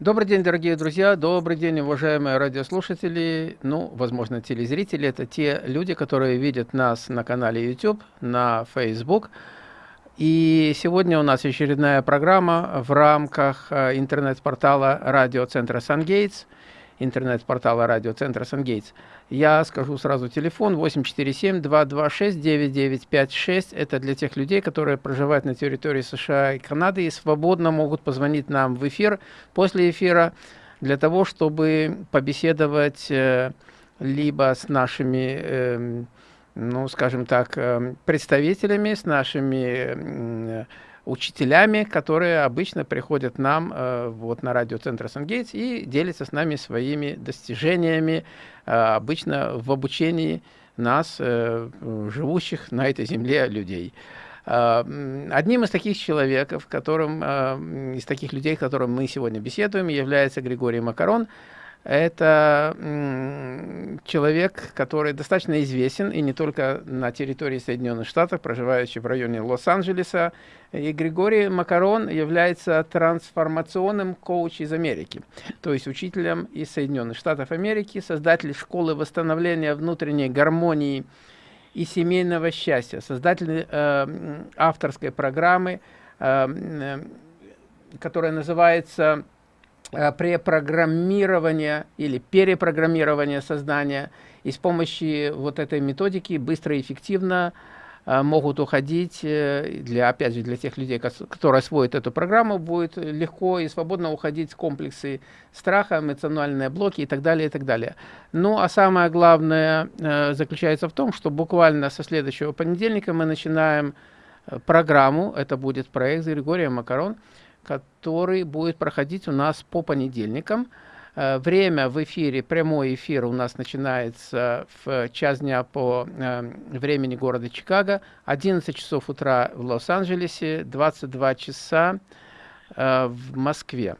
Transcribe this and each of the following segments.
Добрый день, дорогие друзья, добрый день, уважаемые радиослушатели, ну, возможно, телезрители. Это те люди, которые видят нас на канале YouTube, на Facebook. И сегодня у нас очередная программа в рамках э, интернет-портала радиоцентра «Сангейтс», интернет-портала радиоцентра «Сангейтс». Я скажу сразу телефон 847-226-9956. Это для тех людей, которые проживают на территории США и Канады и свободно могут позвонить нам в эфир после эфира для того, чтобы побеседовать э, либо с нашими, э, ну, скажем так, э, представителями, с нашими учителями, которые обычно приходят нам э, вот на радиоцентр Сангейтс и делятся с нами своими достижениями, э, обычно в обучении нас, э, живущих на этой земле людей. Э, одним из таких человеков, которым, э, из таких людей, которым мы сегодня беседуем, является Григорий Макарон, это человек, который достаточно известен, и не только на территории Соединенных Штатов, проживающий в районе Лос-Анджелеса. И Григорий Макарон является трансформационным коучем из Америки, то есть учителем из Соединенных Штатов Америки, создатель школы восстановления внутренней гармонии и семейного счастья, создатель э, авторской программы, э, э, которая называется препрограммирования или перепрограммирования сознания. И с помощью вот этой методики быстро и эффективно э, могут уходить, э, для, опять же, для тех людей, которые освоят эту программу, будет легко и свободно уходить комплексы страха, эмоциональные блоки и так далее, и так далее. Ну, а самое главное заключается в том, что буквально со следующего понедельника мы начинаем программу, это будет проект Григория Макарон, который будет проходить у нас по понедельникам. Э, время в эфире, прямой эфир у нас начинается в час дня по э, времени города Чикаго, 11 часов утра в Лос-Анджелесе, 22 часа э, в Москве.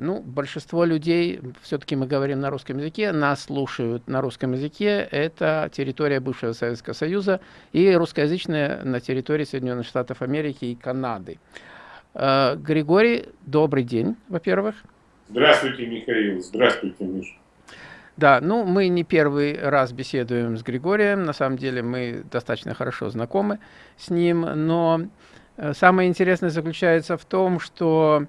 Ну, большинство людей, все-таки мы говорим на русском языке, нас слушают на русском языке. Это территория бывшего Советского Союза и русскоязычная на территории Соединенных Штатов Америки и Канады. Э, Григорий, добрый день, во-первых. Здравствуйте, Михаил. Здравствуйте, Миша. Да, ну мы не первый раз беседуем с Григорием, на самом деле мы достаточно хорошо знакомы с ним, но э, самое интересное заключается в том, что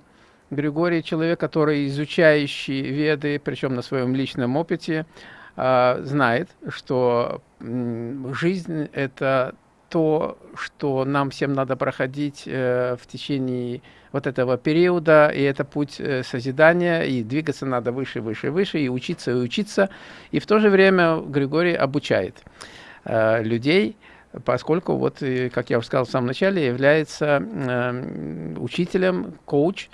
Григорий человек, который изучающий веды, причем на своем личном опыте, э, знает, что жизнь – это то, что нам всем надо проходить э, в течение вот этого периода, и это путь э, созидания, и двигаться надо выше, выше, выше, и учиться, и учиться. И в то же время Григорий обучает э, людей, поскольку, вот, как я уже сказал в самом начале, является э, учителем, коуч.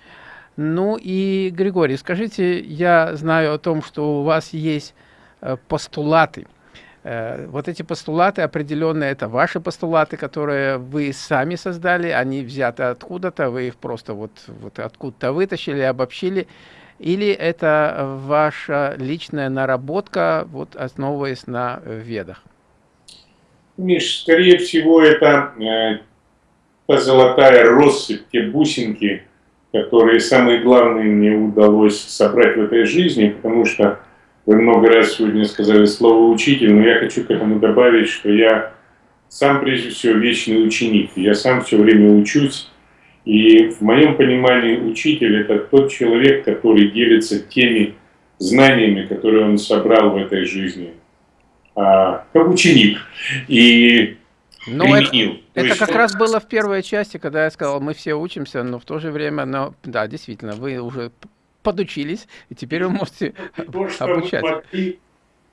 Ну и, Григорий, скажите, я знаю о том, что у вас есть э, постулаты – Э, вот эти постулаты определенные, это ваши постулаты, которые вы сами создали, они взяты откуда-то, вы их просто вот, вот откуда-то вытащили, обобщили, или это ваша личная наработка, вот основываясь на ведах? Миш, скорее всего, это э, та золотая россыпь, те бусинки, которые самые главные мне удалось собрать в этой жизни, потому что вы много раз сегодня сказали слово «учитель», но я хочу к этому добавить, что я сам прежде всего вечный ученик. Я сам все время учусь. И в моем понимании учитель – это тот человек, который делится теми знаниями, которые он собрал в этой жизни, а, как ученик. И ну, применил. Это, это как раз было в первой части, когда я сказал, мы все учимся, но в то же время, но, да, действительно, вы уже подучились, и теперь вы можете то, что обучать. Могли,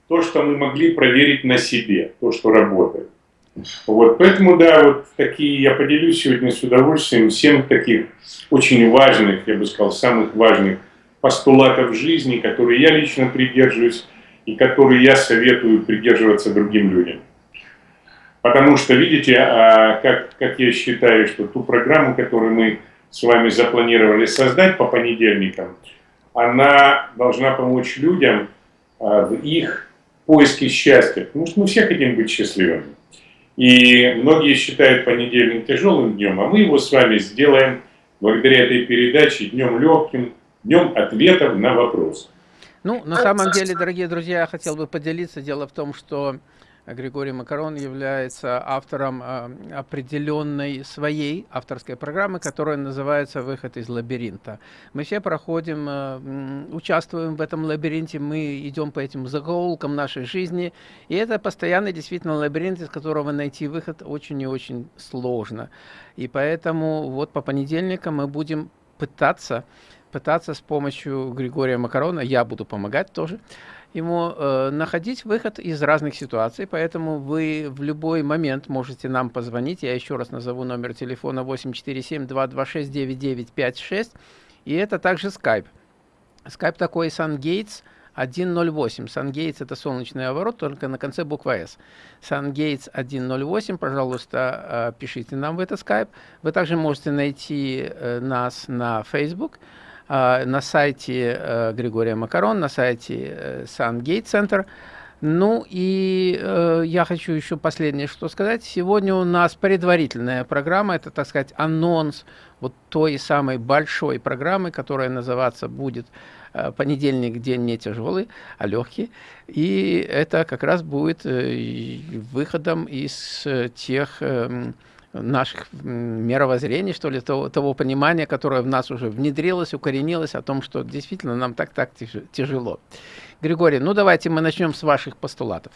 то, что мы могли проверить на себе, то, что работает. Вот, поэтому, да, вот такие, я поделюсь сегодня с удовольствием всем таких очень важных, я бы сказал, самых важных постулатов жизни, которые я лично придерживаюсь и которые я советую придерживаться другим людям. Потому что, видите, а, как, как я считаю, что ту программу, которую мы с вами запланировали создать по понедельникам, она должна помочь людям а, в их поиске счастья. Потому что мы все хотим быть счастливыми. И многие считают понедельник тяжелым днем, а мы его с вами сделаем благодаря этой передаче днем легким, днем ответов на вопросы. Ну, на самом деле, дорогие друзья, я хотел бы поделиться. Дело в том, что Григорий Макарон является автором э, определенной своей авторской программы, которая называется «Выход из лабиринта». Мы все проходим, э, участвуем в этом лабиринте, мы идем по этим закоулкам нашей жизни, и это постоянный действительно лабиринт, из которого найти выход очень и очень сложно. И поэтому вот по понедельникам мы будем пытаться пытаться с помощью Григория Макарона, я буду помогать тоже, ему э, находить выход из разных ситуаций, поэтому вы в любой момент можете нам позвонить. Я еще раз назову номер телефона 847-226-9956, и это также Skype. Skype такой SunGates 108. SunGates это солнечный оборот, только на конце буква S. SunGates 108, пожалуйста, э, пишите нам в это Skype. Вы также можете найти э, нас на Facebook. А, на сайте э, Григория Макарон, на сайте Сангейт э, Центр. Ну и э, я хочу еще последнее что сказать. Сегодня у нас предварительная программа, это, так сказать, анонс вот той самой большой программы, которая называться будет э, «Понедельник день не тяжелый, а легкий». И это как раз будет э, выходом из э, тех... Э, наших мировоззрений, что ли, того, того понимания, которое в нас уже внедрилось, укоренилось, о том, что действительно нам так-так тяжело. Григорий, ну давайте мы начнем с ваших постулатов.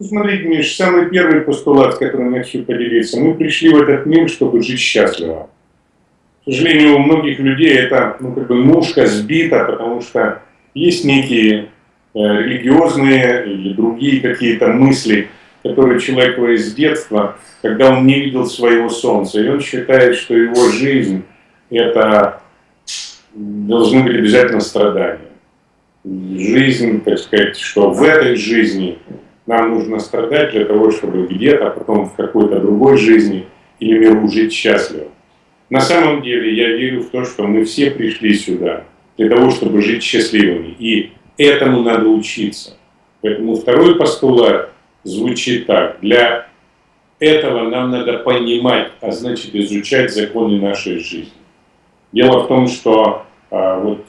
Смотрите, Миш, самый первый постулат, которым я хочу поделиться. Мы пришли в этот мир, чтобы жить счастливо. К сожалению, у многих людей это ну, как бы ножка сбита, потому что есть некие э, религиозные или другие какие-то мысли, которые человек из детства когда он не видел своего солнца, и он считает, что его жизнь это должны быть обязательно страдания. Жизнь, так сказать, что в этой жизни нам нужно страдать для того, чтобы где-то, а потом в какой-то другой жизни или миру жить счастливо. На самом деле я верю в то, что мы все пришли сюда для того, чтобы жить счастливыми. И этому надо учиться. Поэтому второй постулат звучит так. Для этого нам надо понимать, а значит изучать законы нашей жизни. Дело в том, что а, вот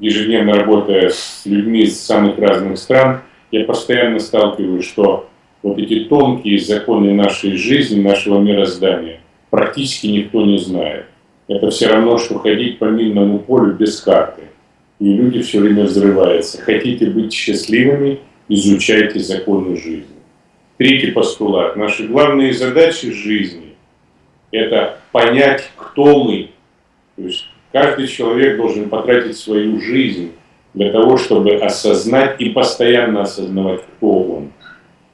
ежедневно работая с людьми из самых разных стран, я постоянно сталкиваюсь, что вот эти тонкие законы нашей жизни, нашего мироздания, практически никто не знает. Это все равно, что ходить по минному полю без карты. И люди все время взрываются. Хотите быть счастливыми, изучайте законы жизни. Третий постулат. Наши главные задачи жизни – это понять, кто мы. То есть каждый человек должен потратить свою жизнь для того, чтобы осознать и постоянно осознавать, кто он.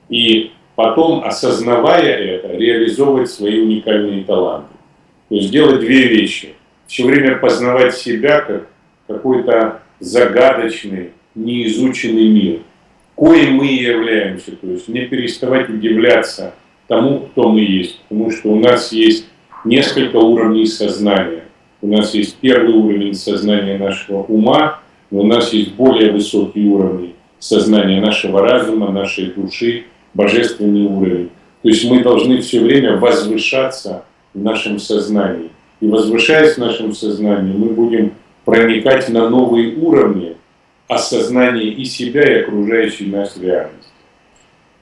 И потом, осознавая это, реализовывать свои уникальные таланты. То есть делать две вещи. Все время познавать себя как какой-то загадочный, неизученный мир – коим мы являемся. То есть не переставать удивляться тому, кто мы есть. Потому что у нас есть несколько уровней сознания. У нас есть первый уровень сознания нашего ума, но у нас есть более высокий уровень сознания нашего разума, нашей души, божественный уровень. То есть мы должны все время возвышаться в нашем сознании. И возвышаясь в нашем сознании, мы будем проникать на новые уровни, осознание и себя, и окружающей нас реальности.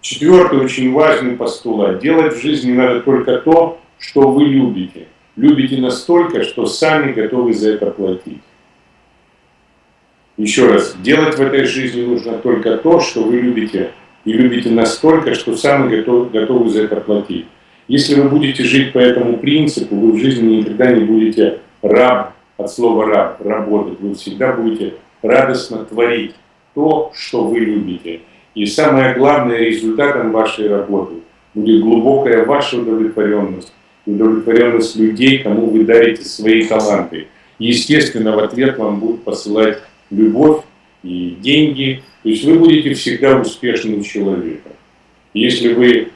Четвертый очень важный постулат. Делать в жизни надо только то, что вы любите. Любите настолько, что сами готовы за это платить. Еще раз, делать в этой жизни нужно только то, что вы любите, и любите настолько, что сами готовы, готовы за это платить. Если вы будете жить по этому принципу, вы в жизни никогда не будете раб, от слова раб, работать, вы всегда будете радостно творить то, что вы любите. И самое главное, результатом вашей работы будет глубокая ваша удовлетворенность, удовлетворенность людей, кому вы дарите свои таланты. естественно, в ответ вам будут посылать любовь и деньги. То есть вы будете всегда успешным человеком. Если вы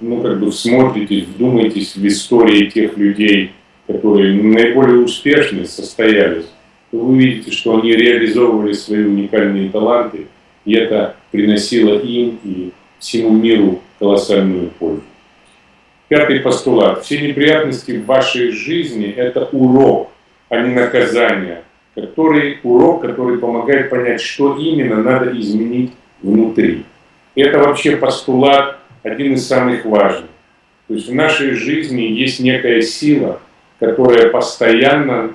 ну, как бы смотритесь, вдумаетесь в истории тех людей, которые наиболее успешны, состоялись, то вы увидите, что они реализовывали свои уникальные таланты, и это приносило им и всему миру колоссальную пользу. Пятый постулат. Все неприятности в вашей жизни – это урок, а не наказание. который урок, который помогает понять, что именно надо изменить внутри. Это вообще постулат один из самых важных. То есть в нашей жизни есть некая сила, которая постоянно,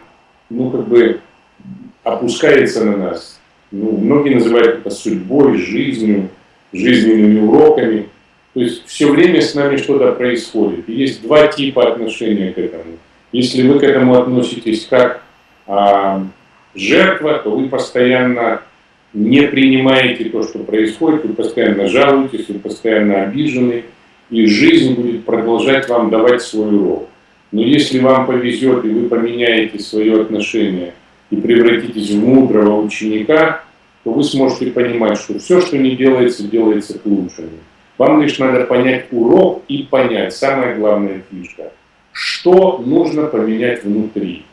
ну, как бы опускается на нас. Ну, многие называют это судьбой, жизнью, жизненными уроками. То есть все время с нами что-то происходит. И есть два типа отношения к этому. Если вы к этому относитесь как а, жертва, то вы постоянно не принимаете то, что происходит, вы постоянно жалуетесь, вы постоянно обижены, и жизнь будет продолжать вам давать свой урок. Но если вам повезет, и вы поменяете свое отношение и превратитесь в мудрого ученика, то вы сможете понимать, что все, что не делается, делается к лучшему. Вам лишь надо понять урок и понять, самая главная фишка, что нужно поменять внутри.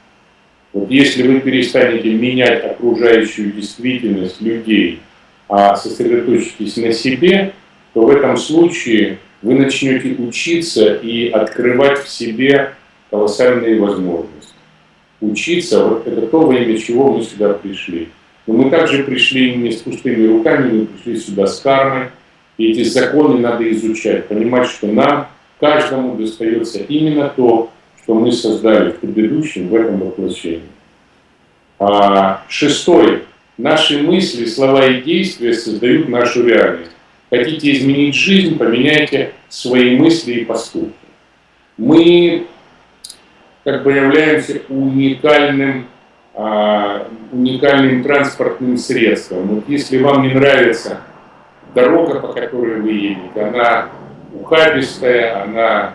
Вот если вы перестанете менять окружающую действительность людей, а сосредоточитесь на себе, то в этом случае вы начнете учиться и открывать в себе колоссальные возможности. Учиться, вот это то, во чего мы сюда пришли. Но мы также пришли не с пустыми руками, мы пришли сюда с кармой. И эти законы надо изучать, понимать, что нам, каждому достается именно то, что мы создали в предыдущем, в этом воплощении. А, шестой. Наши мысли, слова и действия создают нашу реальность. Хотите изменить жизнь, поменяйте свои мысли и поступки. Мы как бы являемся уникальным, а, уникальным транспортным средством. Вот если вам не нравится дорога, по которой вы едете, она ухабистая, она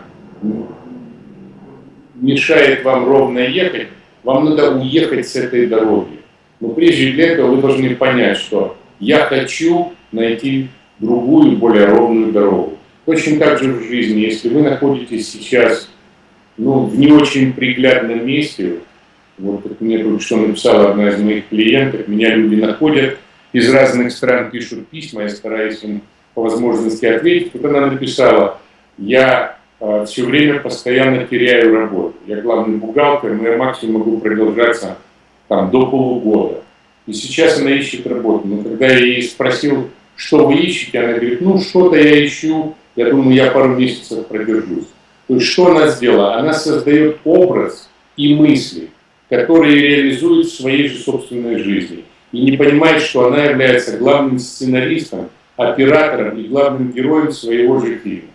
мешает вам ровно ехать, вам надо уехать с этой дороги. Но прежде для этого вы должны понять, что я хочу найти другую, более ровную дорогу. Точно так же в жизни, если вы находитесь сейчас ну, в не очень приглядном месте, вот как мне только что написала одна из моих клиентов, меня люди находят, из разных стран пишут письма, я стараюсь им по возможности ответить. Вот она написала, я э, все время постоянно теряю работу. Я главный бухгалтер, но я максимум могу продолжаться там, до полугода. И сейчас она ищет работу. Но когда я ей спросил, что вы ищете, она говорит, ну что-то я ищу, я думаю, я пару месяцев продержусь. То есть что она сделала? Она создает образ и мысли, которые реализует в своей же собственной жизни. И не понимает, что она является главным сценаристом, оператором и главным героем своего же фильма.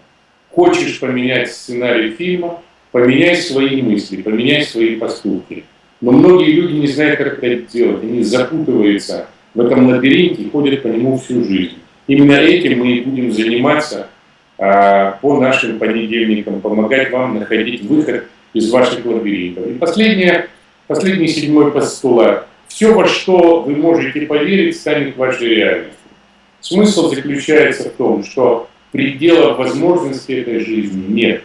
Хочешь поменять сценарий фильма, поменяй свои мысли, поменяй свои поступки. Но многие люди не знают, как это делать. Они запутываются в этом лабиринте и ходят по нему всю жизнь. Именно этим мы и будем заниматься по нашим понедельникам, помогать вам находить выход из ваших лабиринтов. И последнее, последний седьмой постулат. Все, во что вы можете поверить, станет вашей реальностью. Смысл заключается в том, что пределов возможностей этой жизни нет.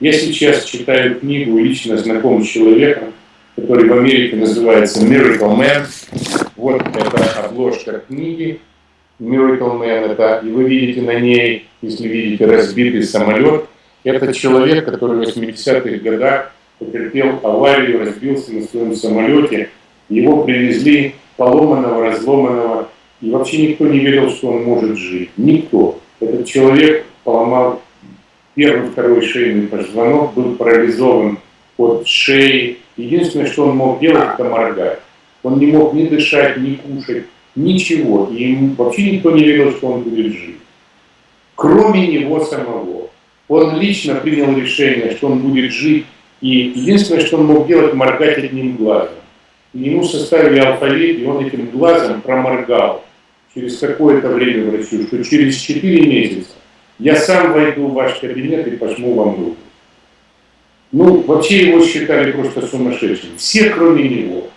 Я сейчас читаю книгу, лично знаком с человеком, который в Америке называется Miracle Man. Вот это обложка книги Miracle Man. Это, и вы видите на ней, если видите, разбитый самолет. Это человек, который в 80-х годах потерпел аварию, разбился на своем самолете. Его привезли поломанного, разломанного, и вообще никто не верил, что он может жить. Никто. Этот человек поломал первый, второй шейный позвонок, был парализован от шеи. Единственное, что он мог делать, это моргать. Он не мог ни дышать, ни кушать, ничего. И ему вообще никто не верил, что он будет жить. Кроме него самого. Он лично принял решение, что он будет жить. И единственное, что он мог делать, моргать одним глазом. И ему составили алфавит, и он этим глазом проморгал через какое-то время врачу, что через 4 месяца я сам войду в ваш кабинет и пожму вам руку. Ну, вообще его считали просто сумасшедшим. Все, кроме него.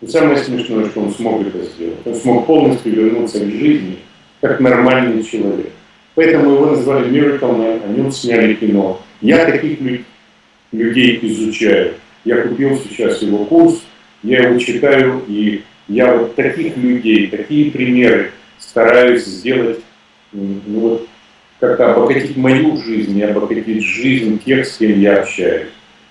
И самое смешное, что он смог это сделать. Он смог полностью вернуться к жизни, как нормальный человек. Поэтому его назвали Miracle Man, о нем сняли кино. Я таких людей изучаю. Я купил сейчас его курс, я его читаю, и я вот таких людей, такие примеры стараюсь сделать, ну вот, как-то обогатить мою жизнь и обогатить жизнь тех, с кем я общаюсь.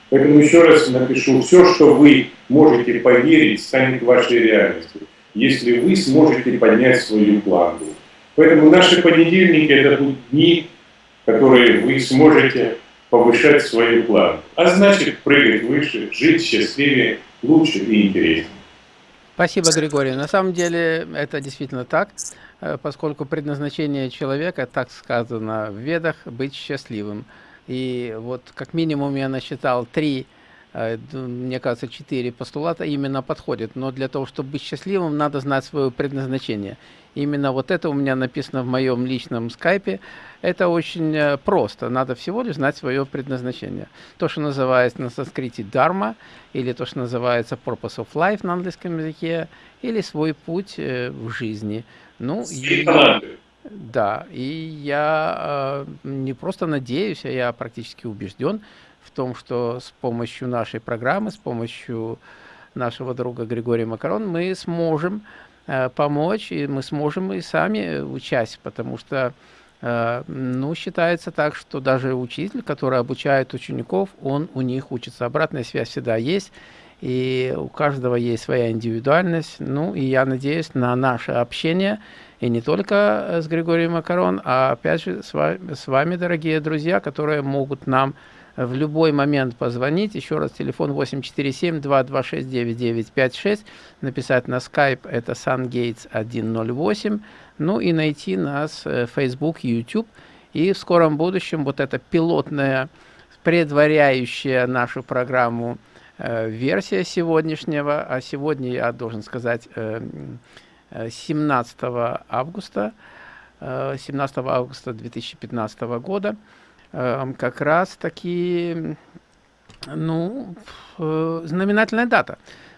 Поэтому еще раз напишу, все, что вы можете поверить, станет вашей реальностью, если вы сможете поднять свою планку. Поэтому наши понедельники – это будут дни, которые вы сможете повышать свою планку. А значит, прыгать выше, жить счастливее, лучше и интереснее. Спасибо, Григорий. На самом деле это действительно так, э, поскольку предназначение человека, так сказано в Ведах, быть счастливым. И вот как минимум я насчитал три, э, мне кажется, четыре постулата именно подходят. Но для того, чтобы быть счастливым, надо знать свое предназначение. Именно вот это у меня написано в моем личном скайпе. Это очень э, просто. Надо всего лишь знать свое предназначение. То, что называется на санскрите дharma, или то, что называется purpose of life на английском языке, или свой путь э, в жизни. Ну, и... Да, и я э, не просто надеюсь, а я практически убежден в том, что с помощью нашей программы, с помощью нашего друга Григория Макарон мы сможем э, помочь, и мы сможем и сами участь, потому что э, ну, считается так, что даже учитель, который обучает учеников, он у них учится. Обратная связь всегда есть, и у каждого есть своя индивидуальность. Ну, и я надеюсь на наше общение – и не только э, с Григорием Макарон, а опять же с вами, с вами, дорогие друзья, которые могут нам в любой момент позвонить. Еще раз, телефон 847-226-9956. Написать на Skype, это SunGates108. Ну и найти нас в э, Facebook, YouTube. И в скором будущем вот эта пилотная, предваряющая нашу программу э, версия сегодняшнего, а сегодня я должен сказать... Э, 17 августа, 17 э, августа 2015 года, э, как раз таки, ну, э, знаменательная дата.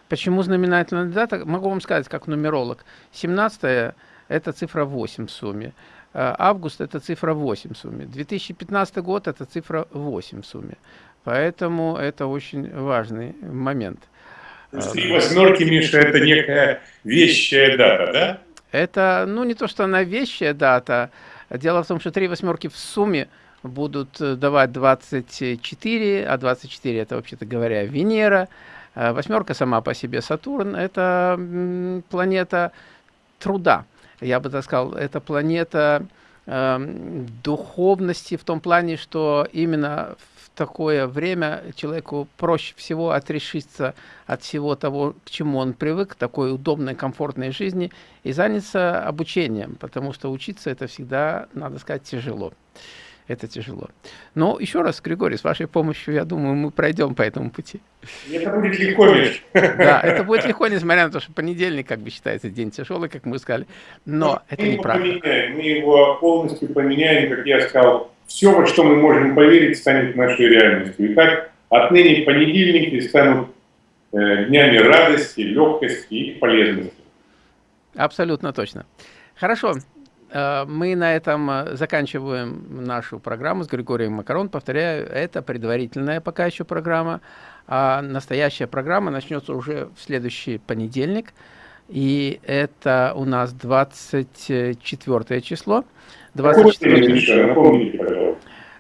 Почему знаменательная дата? Могу вам сказать, как нумеролог. 17 это цифра 8 в сумме. Август это цифра 8 в сумме. 2015 год это цифра 8 в сумме. Поэтому это очень важный момент. Три восьмерки, Миша, это некая вещая дата, да? Это, ну, не то, что она вещая дата. Дело в том, что три восьмерки в сумме будут э, давать 24, а 24 это, вообще-то говоря, Венера. А восьмерка сама по себе Сатурн, это планета труда. Я бы так сказал, это планета э, духовности в том плане, что именно такое время человеку проще всего отрешиться от всего того, к чему он привык, такой удобной, комфортной жизни, и заняться обучением, потому что учиться это всегда, надо сказать, тяжело. Это тяжело. Но еще раз, Григорий, с вашей помощью, я думаю, мы пройдем по этому пути. Это будет легко, Миш. Да, это будет легко, несмотря на то, что понедельник, как бы считается, день тяжелый, как мы сказали. Но, Но это неправда. Мы его полностью поменяем, как я сказал, все, во что мы можем поверить, станет нашей реальностью. Итак, отныне понедельники станут э, днями радости, легкости и полезности. Абсолютно точно. Хорошо. Э, мы на этом э, заканчиваем нашу программу с Григорием Макарон. Повторяю, это предварительная пока еще программа, а настоящая программа начнется уже в следующий понедельник. И это у нас 24 число. 24...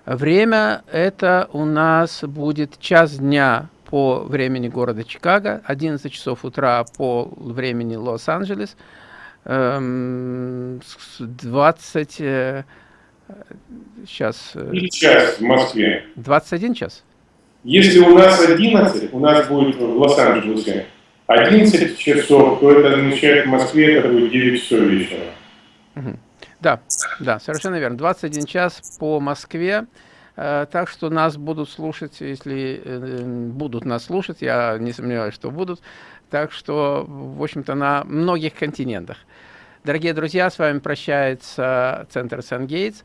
Время это у нас будет час дня по времени города Чикаго, 11 часов утра по времени Лос-Анджелес, 20... Сейчас... И час в Москве. 21 час? Если у нас 11, у нас будет в Лос-Анджелесе 11 часов, то это означает в Москве это будет 9 часов вечера. Угу. Да, да, совершенно верно. 21 час по Москве. Э, так что нас будут слушать, если э, будут нас слушать, я не сомневаюсь, что будут. Так что, в общем-то, на многих континентах. Дорогие друзья, с вами прощается Центр Сан-Гейтс,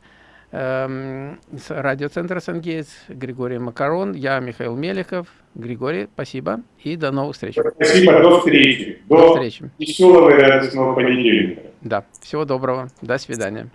эм, радиоцентр Сан-Гейтс, Григорий Макарон, я Михаил Меликов. Григорий, спасибо и до новых встреч. Спасибо, до встречи. До, до встречи. веселого и радостного понедельника. Да, всего доброго, до свидания.